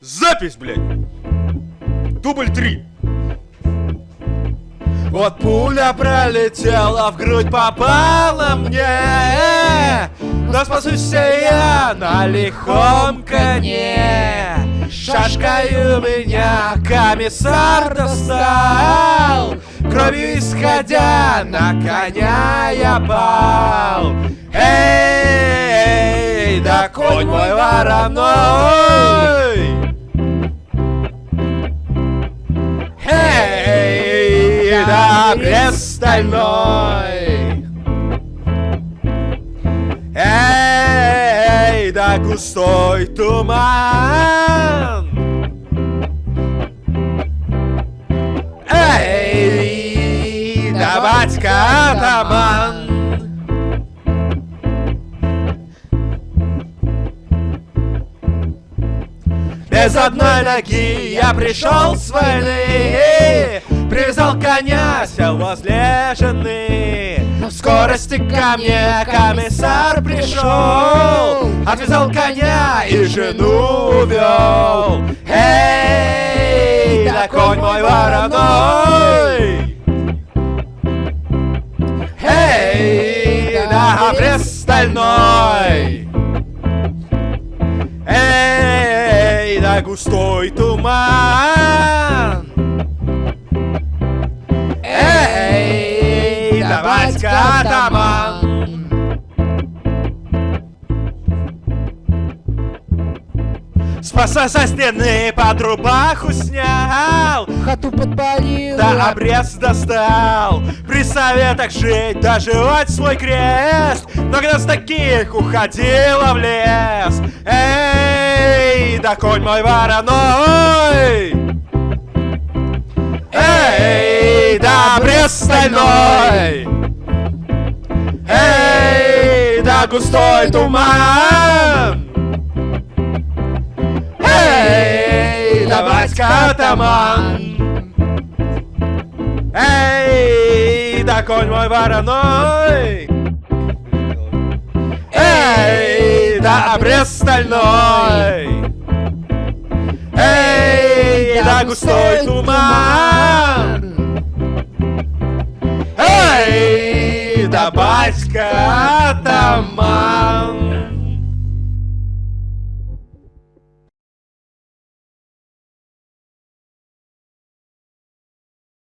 Запись, блядь! Дубль три. Вот пуля пролетела, в грудь попала мне. Но спасусь я на лихом коне Шашкой у меня комиссар достал. Кровью исходя на коня я пал. Эй, да конь мой вороной Брест стальной Эй, да густой туман. Эй, да батька атаман Без одной ноги я пришел с войны. Привязал коня, сел возле жены. В скорости ко мне комиссар пришел. Отвязал коня и жену увел Эй, да конь мой вороной. Эй, да обрез стальной Эй, да густой туман Эй, да батька атаман Спаса со стены под рубаху снял Хату подпалил Да обрез достал При советах жить, доживать свой крест Но когда с таких уходила в лес Эй, да конь мой вороной Эй, да обрез стальной Эй, да густой туман Эй, да батька атаман Эй, да конь мой вороной Эй, да обрез стальной Эй, да густой туман. Эй, да батька атаман